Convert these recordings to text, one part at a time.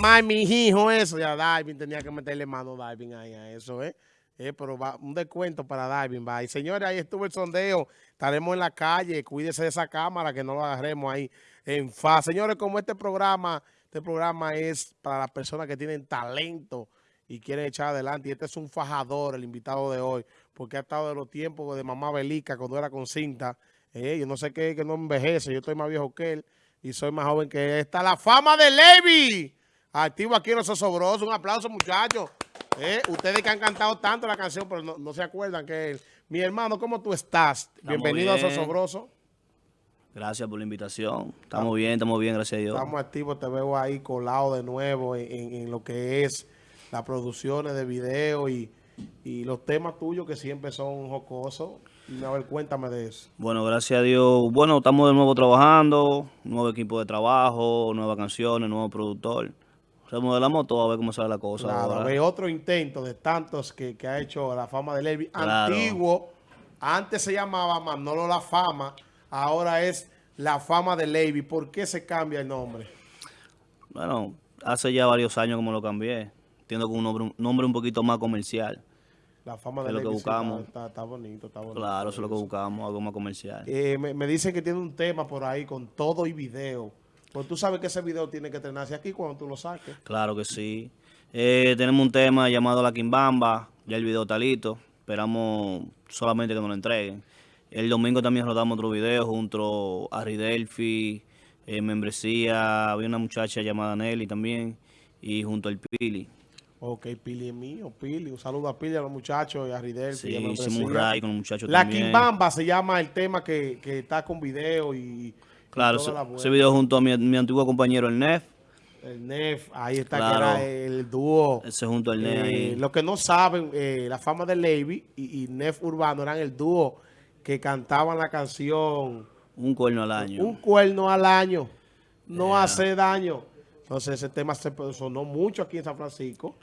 más mi hijo eso. Ya Darwin tenía que meterle mano Darwin ahí a eso, ¿eh? Eh, pero va, un descuento para Darwin, va. Y señores, ahí estuvo el sondeo. Estaremos en la calle. Cuídese de esa cámara que no lo agarremos ahí en fa. Señores, como este programa, este programa es para las personas que tienen talento y quieren echar adelante. Y este es un fajador, el invitado de hoy, porque ha estado de los tiempos de mamá Belica cuando era con cinta. Eh, yo no sé qué, que no envejece. Yo estoy más viejo que él y soy más joven que él. Está la fama de Levi. Activo aquí en Los Osobrosos. Un aplauso, muchachos. Eh, ustedes que han cantado tanto la canción, pero no, se acuerdan que él. Mi hermano, ¿cómo tú estás? Bienvenido a Sosobroso. Gracias por la invitación. Estamos bien, estamos bien, gracias a Dios. Estamos activos, te veo ahí colado de nuevo en, lo que es las producciones de video y, y los temas tuyos que siempre son jocosos. A ver, cuéntame de eso. Bueno, gracias a Dios. Bueno, estamos de nuevo trabajando, nuevo equipo de trabajo, nuevas canciones, nuevo productor remodelamos todo a ver cómo sale la cosa. Claro, otro intento de tantos que, ha hecho la fama de Levi. Antiguo, antes se llamaba Manolo La Fama, ahora es La Fama de Levi. ¿Por qué se cambia el nombre? Bueno, hace ya varios años como lo cambié. Entiendo con un nombre, un poquito más comercial. La fama de lo que buscamos. Está, bonito, está bonito. Claro, eso es lo que buscamos, algo más comercial. Eh, me, me dicen que tiene un tema por ahí con todo y video. Pues tú sabes que ese video tiene que estrenarse aquí cuando tú lo saques. Claro que sí. Eh, tenemos un tema llamado La Quimbamba, ya el video está listo. Esperamos solamente que nos lo entreguen. El domingo también rodamos otro video junto a Ridelfi, eh, Membresía, había una muchacha llamada Nelly también, y junto al Pili. Ok, Pili es mío, Pili. Un saludo a Pili, a los muchachos y a Ridelfi. Sí, hicimos un con los muchachos La Quimbamba se llama el tema que, que está con video y Claro, ese, video junto a mi, antiguo compañero, el Nef. El Nef, ahí está que era el dúo. Ese junto al Nef. Eh, los que no saben, eh, la fama de Levy y, Nef Urbano eran el dúo que cantaban la canción... Un cuerno al año. Un cuerno al año. No hace daño. Entonces ese tema se sonó mucho aquí en San Francisco.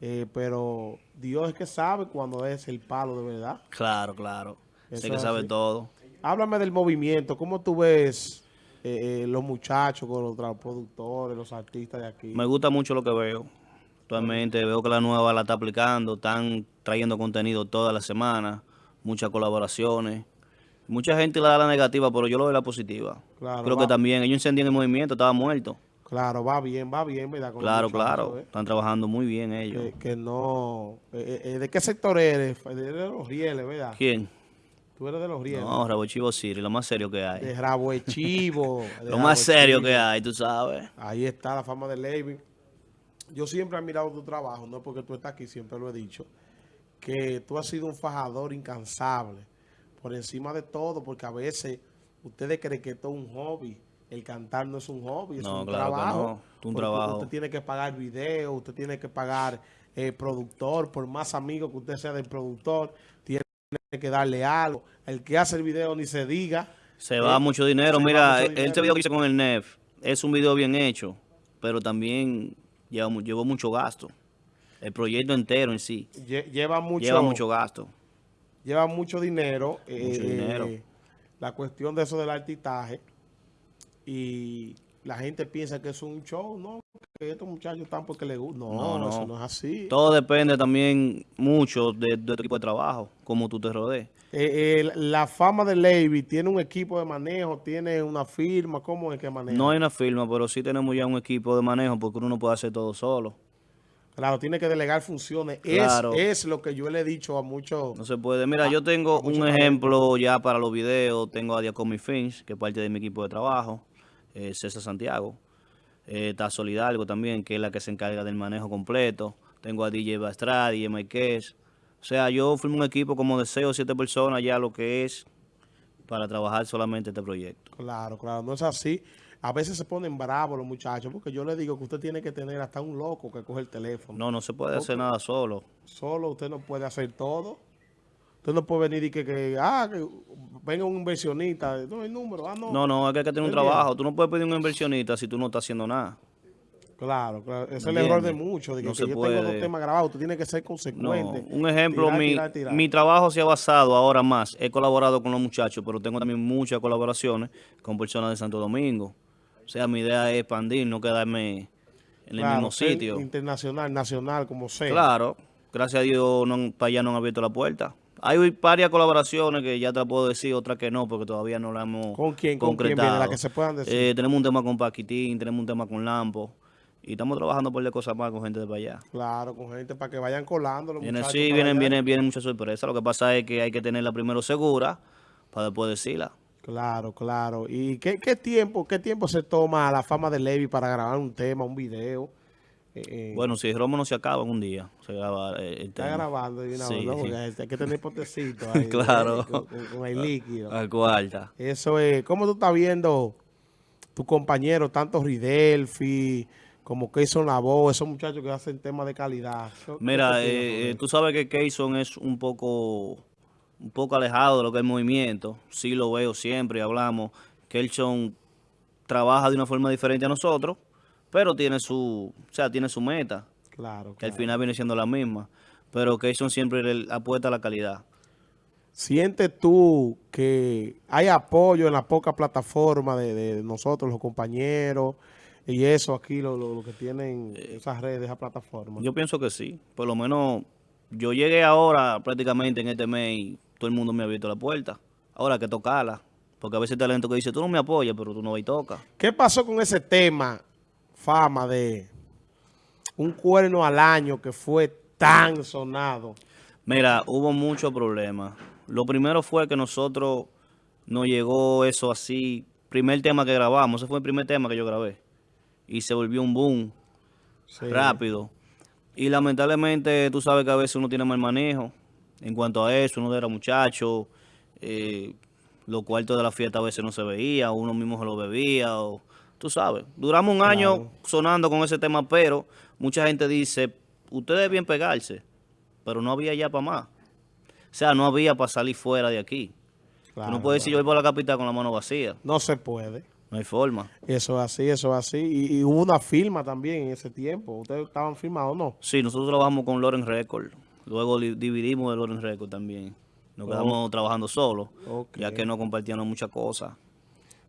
Eh, pero Dios es que sabe cuando es el palo de verdad. Claro, claro. sé que sabe todo. Háblame del movimiento. ¿Cómo tú ves eh, eh, los muchachos, con los productores, los artistas de aquí? Me gusta mucho lo que veo. Actualmente veo que la nueva la está aplicando, están trayendo contenido toda la semana, muchas colaboraciones. Mucha gente le da la negativa, pero yo lo veo la positiva. Creo que también ellos encendían el movimiento, estaba muerto. Claro, va bien, va bien, ¿verdad? claro, claro. ¿eh? Están trabajando muy bien ellos. Que, no... ¿De qué sector eres? De los rieles, ¿verdad? ¿Quién? Tú eres de los rieles. No, Rabo Chivo City, lo más serio que hay. De Rabo Chivo. lo más serio que hay, tú sabes. Ahí está la fama de Levy. Yo siempre he admirado tu trabajo, no porque tú estás aquí, siempre lo he dicho, que tú has sido un fajador incansable, por encima de todo, porque a veces ustedes creen que esto es un hobby. El cantar no es un hobby, es un trabajo. no. un trabajo. Usted tiene que pagar video, usted tiene que pagar eh, productor, por más amigo que usted sea del productor, tiene que darle algo. El que hace el video ni se diga. Se va mucho dinero. Mira, este video que hice con el NEF es un video bien hecho, pero también lleva, llevó mucho gasto. El proyecto entero en sí. lleva mucho, lleva mucho gasto. Lleva mucho dinero. Mucho dinero. Eh, la cuestión de eso del artistaje. Y la gente piensa que es un show, ¿no? Que estos muchachos están porque les gusta. No, no, eso no es así. Todo depende también mucho de, tu equipo de trabajo, cómo tú te rodees. Eh, la fama de Levy, ¿tiene un equipo de manejo? ¿Tiene una firma? ¿Cómo es que maneja? No hay una firma, pero sí tenemos ya un equipo de manejo porque uno no puede hacer todo solo. Claro, tiene que delegar funciones. Claro. Es, lo que yo le he dicho a muchos... No se puede. Mira, yo tengo un ejemplo ya para los videos. Tengo a Diacomi Finch, que es parte de mi equipo de trabajo eh, César Santiago. Eh, está Solidalgo también, que es la que se encarga del manejo completo. Tengo a DJ Bastradi, Marquez. O sea, yo firmo un equipo como de 6 o 7 personas ya lo que es para trabajar solamente este proyecto. Claro, claro, no es así. A veces se ponen bravos los muchachos, porque yo le digo que usted tiene que tener hasta un loco que coge el teléfono. No, no se puede hacer nada solo. Solo usted no puede hacer todo. Usted no puede venir y que, que, ah, que venga un inversionista. No, hay número. Ah, no. No, no, hay que tener un trabajo. Tú no puedes pedir un inversionista si tú no estás haciendo nada. Claro, claro. Ese es el error de muchos. De que, yo tengo dos temas grabados. Tú tienes que ser consecuente. un ejemplo, mi, mi trabajo se ha basado ahora más. He colaborado con los muchachos, pero tengo también muchas colaboraciones con personas de Santo Domingo. O sea, mi idea es expandir, no quedarme en el mismo sitio. Internacional, nacional, como sea. Claro, gracias a Dios no, para allá no han abierto la puerta. Hay varias colaboraciones que ya te puedo decir, otras que no, porque todavía no las hemos ¿Con quién? ¿Con quién concretado. La que se puedan decir. Eh, tenemos un tema con Paquitín, tenemos un tema con Lampo, y estamos trabajando por de cosas más con gente de para allá. Claro, con gente para que vayan colando los Viene, sí, vienen, vienen, vienen muchas sorpresas. Lo que pasa es que hay que tenerla primero segura para después decirla. Claro, claro. ¿Y qué, qué tiempo qué tiempo se toma la fama de Levi para grabar un tema, un video? Eh, eh, Bueno, si el romo no se acaba en un día, se graba eh, el está grabando de una Sí. vez, ¿no? Porque hay que tener potecito ahí. Claro. Con, con- con el líquido. Al cuarta. Eso es, ¿cómo tú estás viendo tus compañeros, tanto Ridelfi como Keyson Labo, esos muchachos que hacen temas de calidad? ¿Qué- qué Mira, eh, tú sabes que Keyson es un poco, un poco alejado de lo que es el movimiento. Sí lo veo siempre y hablamos. Keyson trabaja de una forma diferente a nosotros, pero tiene su, o sea, tiene su meta, Claro, que al final viene siendo la misma. Pero Keyson siempre le apuesta a la calidad. ¿Sientes tú que hay apoyo en la poca plataforma de, de nosotros, los compañeros, y eso aquí, lo, lo- lo que tienen esas redes, esas plataformas? Yo pienso que sí. Por lo menos yo llegué ahora prácticamente en este mes y todo el mundo me ha abierto la puerta. Ahora hay que tocarla. Porque a veces hay talento que dice, tú no me apoyas, pero tú no vas y tocas. ¿Qué pasó con ese tema, fama, de un cuerno al año que fue tan sonado? Mira, hubo muchos problemas. Lo primero fue que nosotros nos llegó eso así. Primer tema que grabamos, ese fue el primer tema que yo grabé. Y se volvió un boom Sí. rápido. Y lamentablemente tú sabes que a veces uno tiene mal manejo en cuanto a eso. Uno era muchacho, eh, los cuartos de la fiesta a veces no se veía, uno mismo se lo bebía. O, tú sabes, duramos un año Claro. sonando con ese tema, pero mucha gente dice, ustedes debían pegarse, pero no había ya para más. O sea, no había para salir fuera de aquí. Claro, no puedes decir yo voy por la capital con la mano vacía. No se puede. No hay forma. Eso es así, eso es así. Y, y hubo una firma también en ese tiempo. ¿Ustedes estaban firmados o no? Sí, nosotros trabajamos con Loren Record. Luego dividimos de Loren Record también. Nos quedamos trabajando solos, ya que no compartíamos muchas cosas.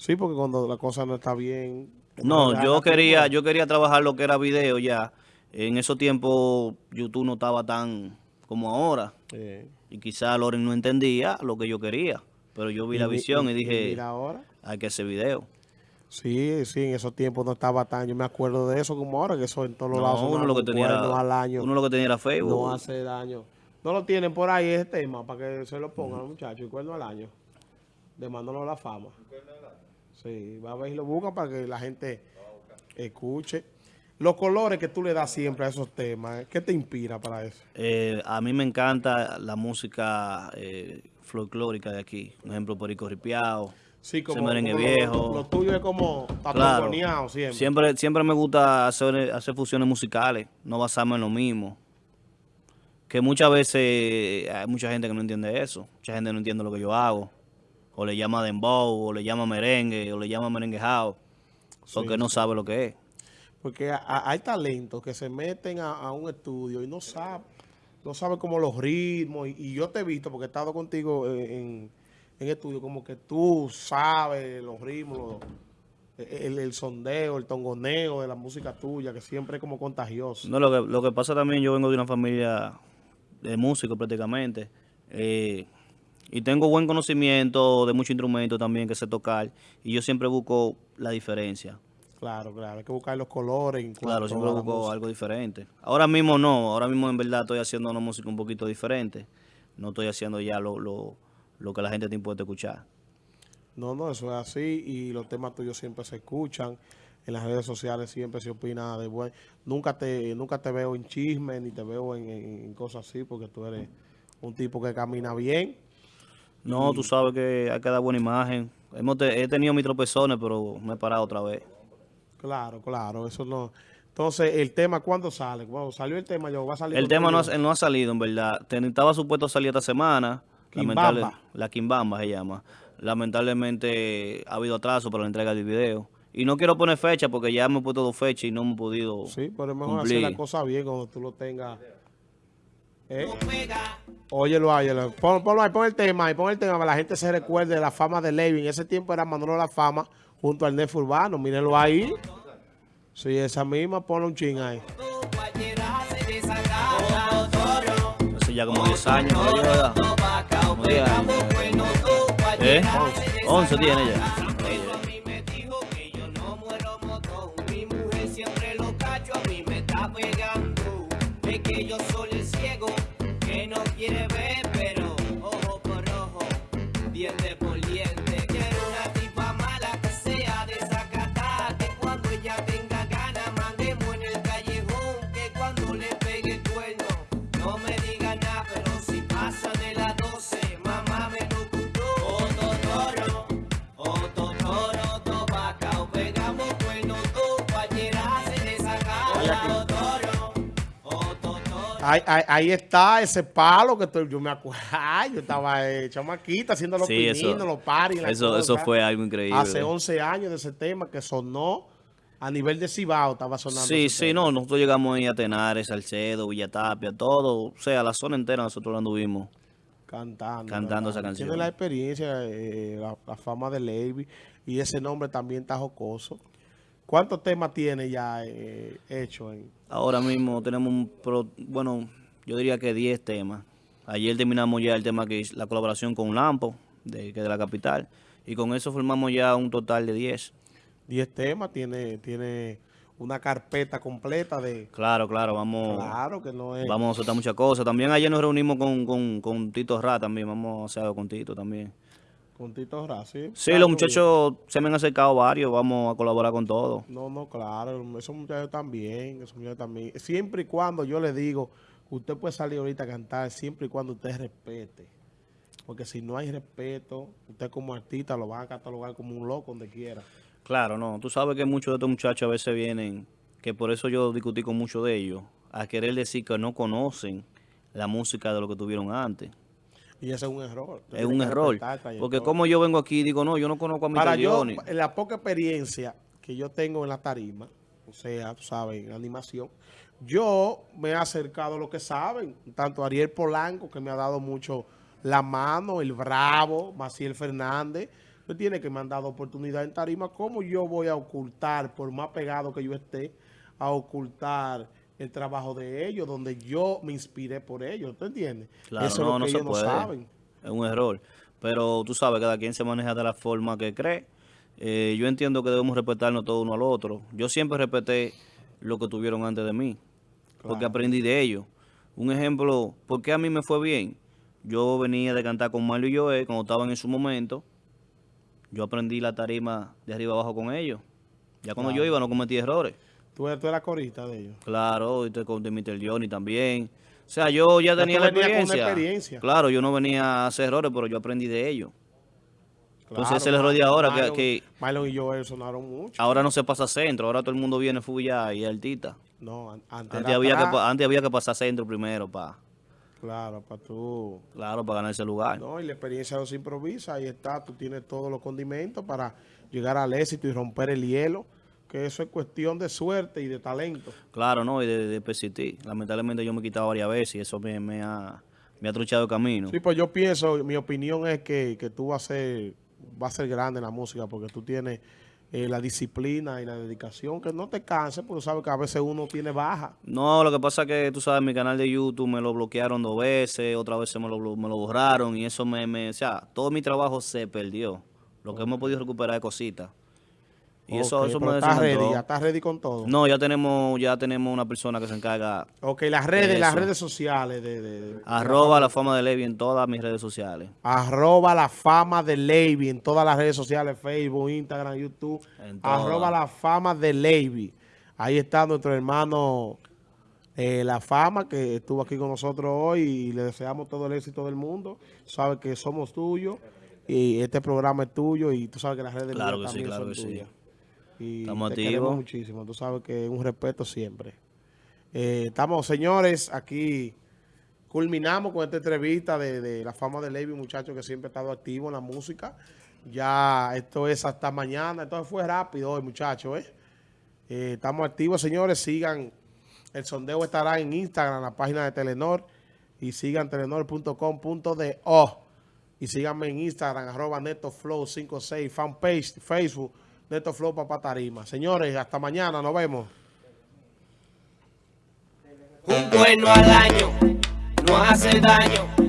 Sí, porque cuando la cosa no está bien... No, yo quería, yo quería trabajar lo que era video ya. En esos tiempos YouTube no estaba tan como ahora. Eh, Y quizá Loren no entendía lo que yo quería. Pero yo vi la visión y dije, mira ahora. hay que hacer video. Sí, sí, en esos tiempos no estaba tan... Yo me acuerdo de eso como ahora, que eso en todos los lados No, uno lo que tenía cuerno era, al año. uno lo que tenía era Facebook. No hace daño. No lo tienen por ahí ese tema para que se lo pongan, muchachos. El cuerno al año. De Manolo La Fama. Sí, va a ver y lo buscan para que la gente escuche. Los colores que tú le das siempre a esos temas. ¿qué te inspira para eso? Eh, a mí me encanta la música eh, folclórica de aquí. Por ejemplo, Perico Ripiao. Sí, como viejo. Lo, lo tuyo es como Claro. siempre. Siempre, siempre me gusta hacer, hacer fusiones musicales, no basarme en lo mismo. Que muchas veces hay mucha gente que no entiende eso. Mucha gente no entiende lo que yo hago. O le llama dembow, o le llama merengue, o le llama merenguejao. Porque no sabe lo que es. Porque hay talentos que se meten a, a un estudio y no saben, no saben como los ritmos. Y, y yo te he visto, porque he estado contigo en, en, en estudio, como que tú sabes los ritmos, los- el, el sondeo, el tongoneo de la música tuya, que siempre es como contagioso. No, lo que, lo que pasa también, yo vengo de una familia de músicos prácticamente. eh, y tengo buen conocimiento de muchos instrumentos también que sé tocar. Y yo siempre busco la diferencia. Claro, claro, hay que buscar los colores. Claro, siempre busco música. algo diferente. Ahora mismo no, ahora mismo en verdad estoy haciendo una música un poquito diferente. No estoy haciendo ya lo, lo, lo que la gente te impuesta escuchar. No, no, eso es así y los temas tuyos siempre se escuchan. En las redes sociales siempre se opina de buen. Nunca te, nunca te veo en chismes ni te veo en, en- en cosas así porque tú eres un tipo que camina bien. No, tú sabes que hay que dar buena imagen. Hemos te- he tenido mis tropezones, pero me he parado otra vez. Claro, claro, eso no. Entonces, el tema, ¿cuándo sale? Bueno, salió el tema, yo va a salir. El tema no ha, no ha salido, en verdad. Estaba supuesto salir esta semana. Quimbamba. Lamentable- la Kimbamba se llama. Lamentablemente ha habido atraso para la entrega del video. Y no quiero poner fecha porque ya me he puesto dos fechas y no hemos podido Sí, pero es mejor cumplir. hacer la cosa bien cuando tú lo tengas. ¿Eh? Óyelo, óyelo. Pon, ponlo ahí, pon el tema ahí, pon el tema para que la gente se recuerde de la fama de Levy. En ese tiempo era Manolo La Fama junto al Nef Urbano. Mírenlo ahí. Sí, esa misma, ponle un ching ahí. Hace ya como 10 años, ¿no? ¿verdad? Como 10 años. ¿Eh? 11 tiene ya. Es que yo soy quiere ver, Ahí, ahí- ahí está ese palo que estoy- yo me acuerdo. Ay, yo estaba eh, chamaquita haciendo los Sí, eso- pininos, los paris. Eso, fue algo increíble. Hace 11 años de ese tema que sonó a nivel de Cibao, estaba sonando. Sí, sí, tema. no, nosotros llegamos ahí a Tenares, Salcedo, Villatapia, todo, o sea, la zona entera nosotros la anduvimos. Cantando. Cantando ¿verdad? esa canción. Tiene la experiencia, eh, la, la fama de Levy y ese nombre también está jocoso. ¿Cuántos temas tiene ya eh, hecho? En, Ahora mismo tenemos un, pro- bueno, yo diría que 10 temas. Ayer terminamos ya el tema que es la colaboración con Lampo, de, que de la capital, y con eso formamos ya un total de 10. 10 temas, tiene, tiene una carpeta completa de... Claro, claro, vamos, Claro que no es... vamos a soltar muchas cosas. También ayer nos reunimos con, con, con Tito Ra también, vamos a hacer algo con Tito también. Con Tito Ra, ¿sí? Claro, los muchachos se me han acercado varios, vamos a colaborar con todos. No, no, claro, esos muchachos también, esos muchachos también. Siempre y cuando yo le digo, usted puede salir ahorita a cantar, siempre y cuando usted respete. Porque si no hay respeto, usted como artista lo van a catalogar como un loco donde quiera. Claro, no. Tú sabes que muchos de estos muchachos a veces vienen, que por eso yo discutí con muchos de ellos, a querer decir que no conocen la música de lo que tuvieron antes. Y ese es un error. Usted Es un error. Porque como yo vengo aquí y digo, no, yo no conozco a Para Mr. yo, la poca experiencia que yo tengo en la tarima, o sea, tú sabes, en animación, yo me he acercado a lo que saben, tanto Ariel Polanco, que me ha dado mucho la mano, el Bravo, Maciel Fernández, que tiene que me han dado oportunidad en tarima, ¿cómo yo voy a ocultar, por más pegado que yo esté, a ocultar el trabajo de ellos, donde yo me inspiré por ellos, ¿tú entiendes? Claro, Eso no, es lo no que se ellos puede. no saben. Es un error. Pero tú sabes, cada quien se maneja de la forma que cree. Eh, yo entiendo que debemos respetarnos todo uno al otro. Yo siempre respeté lo que tuvieron antes de mí, porque aprendí de ellos. Un ejemplo, ¿por qué a mí me fue bien? Yo venía de cantar con Mario y Joel cuando estaban en su momento. Yo aprendí la tarima de arriba abajo con ellos. Ya cuando yo iba no cometí errores. Tú tú eres corista de ellos. Claro, y te con Mr. Johnny también. O sea, yo ya tenía la con experiencia. Claro, yo no venía a hacer errores, pero yo aprendí de ellos. Entonces, ese es el error de ahora, que- que- Marlon y Joel sonaron mucho. Ahora no se pasa centro, ahora todo el mundo viene full y artista. No, an- antes, había, que, atrás. antes había que pasar centro primero, pa. Claro, para tú. Claro, para ganar ese lugar. No, y la experiencia no se improvisa. Ahí está, tú tienes todos los condimentos para llegar al éxito y romper el hielo. Que eso es cuestión de suerte y de talento. Claro, no, y de, de persistir. Lamentablemente yo me he quitado varias veces y eso me, me ha, me ha truchado el camino. Sí, pues yo pienso, mi opinión es que, que tú vas a ser, vas a ser grande en la música porque tú tienes eh, la disciplina y la dedicación. Que no te canses, porque sabes que a veces uno tiene baja. No, lo que pasa es que tú sabes, mi canal de YouTube me lo bloquearon dos veces, otra vez me lo, me lo borraron y eso me, me, o sea, todo mi trabajo se perdió. Lo que hemos podido recuperar es cositas. Y eso, eso me estás ready, ya estás ready con todo. No, ya tenemos, ya tenemos una persona que se encarga, Ok, las redes, las redes sociales de, de- de- arroba la fama de Levi en todas mis redes sociales. Arroba la fama de Levy en todas las redes sociales, Facebook, Instagram, YouTube. Arroba la fama de Levy. Ahí está nuestro hermano eh, La Fama, que estuvo aquí con nosotros hoy y le deseamos todo el éxito del mundo. Sabe que somos tuyos y este programa es tuyo y tú sabes que las redes Claro que sí, también claro son que sí. Y Estamos te queremos muchísimo. Tú sabes que es un respeto siempre. Eh, estamos, señores, aquí culminamos con esta entrevista de, de la fama de Levy, un muchacho que siempre ha estado activo en la música. Ya esto es hasta mañana. Entonces fue rápido hoy, muchachos. ¿eh? Eh, estamos activos, señores. Sigan. El sondeo estará en Instagram, en la página de Telenor. Y sigan telenor.com.do. Y síganme en Instagram, arroba netoflow56, fanpage, Facebook, Neto Flow Papá Tarima. Señores, hasta mañana, nos vemos. Un bueno al año no hace daño.